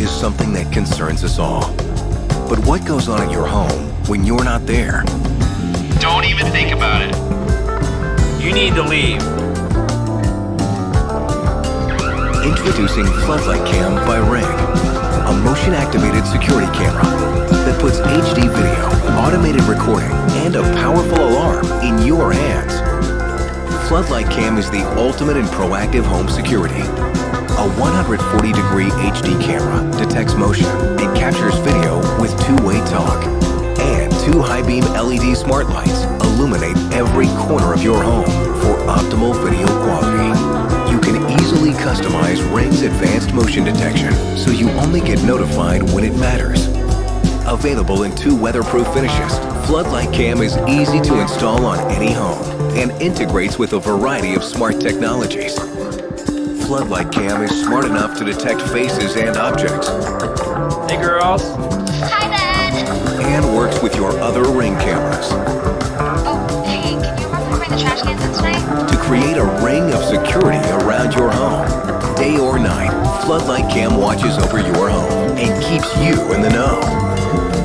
is something that concerns us all. But what goes on at your home when you're not there? Don't even think about it. You need to leave. Introducing Floodlight Cam by Ring, a motion-activated security camera that puts HD video, automated recording, and a powerful alarm in your hands. Floodlight Cam is the ultimate in proactive home security. A 140-degree HD camera detects motion and captures video with two-way talk. And two high-beam LED smart lights illuminate every corner of your home for optimal video quality. You can easily customize Ring's advanced motion detection so you only get notified when it matters. Available in two weatherproof finishes, Floodlight Cam is easy to install on any home and integrates with a variety of smart technologies. Floodlight Cam is smart enough to detect faces and objects Hey, girls. Hi, Dad. and works with your other Ring cameras Oh, hey, can you remember to bring the trash cans in tonight? to create a ring of security around your home. Day or night, Floodlight Cam watches over your home and keeps you in the know.